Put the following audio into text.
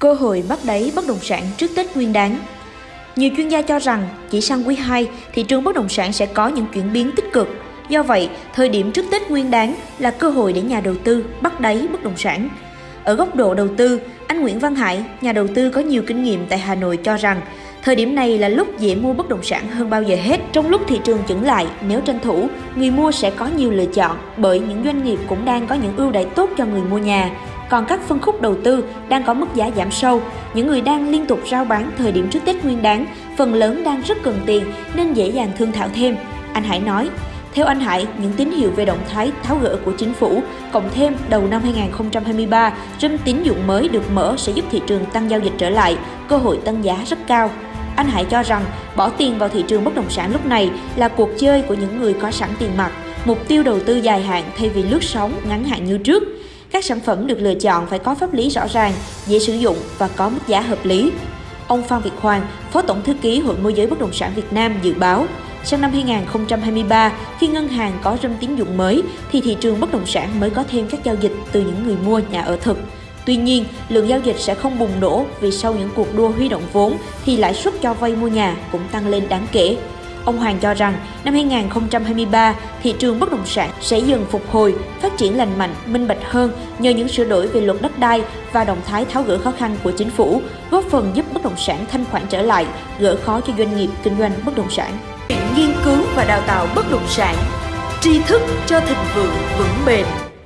Cơ hội bắt đáy bất động sản trước Tết Nguyên đáng Nhiều chuyên gia cho rằng chỉ sang quý 2, thị trường bất động sản sẽ có những chuyển biến tích cực. Do vậy, thời điểm trước Tết Nguyên đáng là cơ hội để nhà đầu tư bắt đáy bất động sản. Ở góc độ đầu tư, anh Nguyễn Văn Hải, nhà đầu tư có nhiều kinh nghiệm tại Hà Nội cho rằng Thời điểm này là lúc dễ mua bất động sản hơn bao giờ hết. Trong lúc thị trường chững lại, nếu tranh thủ, người mua sẽ có nhiều lựa chọn bởi những doanh nghiệp cũng đang có những ưu đãi tốt cho người mua nhà. Còn các phân khúc đầu tư đang có mức giá giảm sâu, những người đang liên tục rao bán thời điểm trước Tết Nguyên đáng, phần lớn đang rất cần tiền nên dễ dàng thương thảo thêm. Anh Hải nói, theo anh Hải, những tín hiệu về động thái tháo gỡ của chính phủ, cộng thêm đầu năm 2023, râm tín dụng mới được mở sẽ giúp thị trường tăng giao dịch trở lại, cơ hội tăng giá rất cao. Anh Hải cho rằng bỏ tiền vào thị trường bất động sản lúc này là cuộc chơi của những người có sẵn tiền mặt, mục tiêu đầu tư dài hạn thay vì lướt sóng ngắn hạn như trước. Các sản phẩm được lựa chọn phải có pháp lý rõ ràng, dễ sử dụng và có mức giá hợp lý. Ông Phan Việt Hoàng, Phó Tổng Thư ký Hội Môi giới Bất động sản Việt Nam dự báo, sang năm 2023, khi ngân hàng có râm tín dụng mới, thì thị trường bất động sản mới có thêm các giao dịch từ những người mua nhà ở thực. Tuy nhiên, lượng giao dịch sẽ không bùng nổ vì sau những cuộc đua huy động vốn thì lãi suất cho vay mua nhà cũng tăng lên đáng kể. Ông Hoàng cho rằng năm 2023, thị trường bất động sản sẽ dần phục hồi, phát triển lành mạnh, minh bạch hơn nhờ những sửa đổi về luật đất đai và động thái tháo gỡ khó khăn của chính phủ, góp phần giúp bất động sản thanh khoản trở lại, gỡ khó cho doanh nghiệp kinh doanh bất động sản. Nghiên cứu và đào tạo bất động sản, tri thức cho thịnh vượng vững bền.